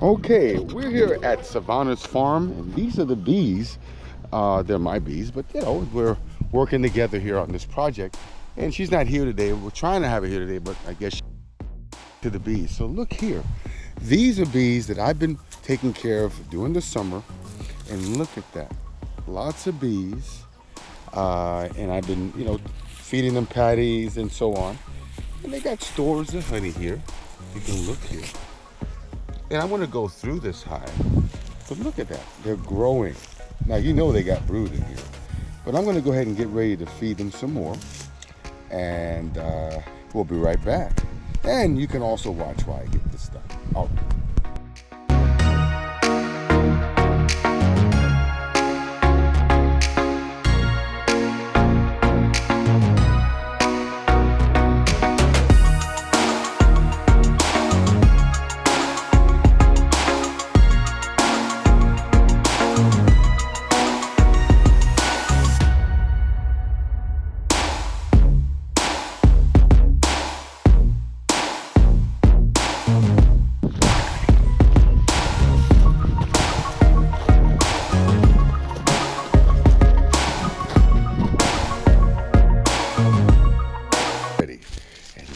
Okay, we're here at Savannah's farm, and these are the bees. Uh, they're my bees, but you know, we're working together here on this project. And she's not here today. We're trying to have her here today, but I guess to the bees. So look here. These are bees that I've been taking care of during the summer. And look at that. Lots of bees. Uh, and I've been, you know, feeding them patties and so on. And they got stores of honey here. You can look here. And I want to go through this hive. But look at that. They're growing. Now, you know they got brood in here. But I'm going to go ahead and get ready to feed them some more. And uh, we'll be right back. And you can also watch while I get this done. All right.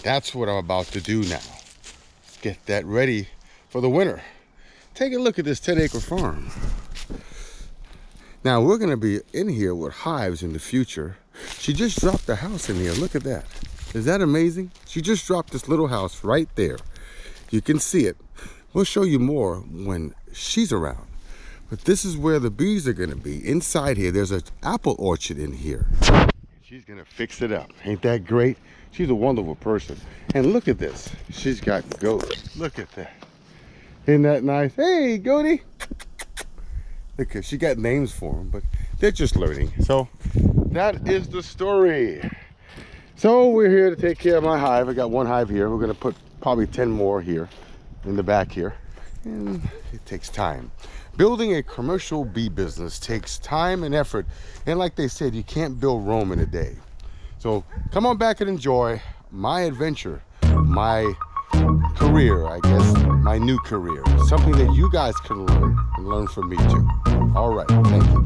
That's what I'm about to do now. Get that ready for the winter. Take a look at this 10 acre farm. Now we're gonna be in here with hives in the future. She just dropped a house in here, look at that. Is that amazing? She just dropped this little house right there. You can see it. We'll show you more when she's around. But this is where the bees are gonna be. Inside here, there's an apple orchard in here. She's gonna fix it up. Ain't that great? She's a wonderful person. And look at this. She's got goats. Look at that. Isn't that nice? Hey, goaty. Look, she got names for them, but they're just learning. So that is the story. So we're here to take care of my hive. I got one hive here. We're gonna put probably 10 more here in the back here. And it takes time. Building a commercial bee business takes time and effort. And like they said, you can't build Rome in a day. So come on back and enjoy my adventure, my career, I guess, my new career. Something that you guys can learn and learn from me too. All right, thank you.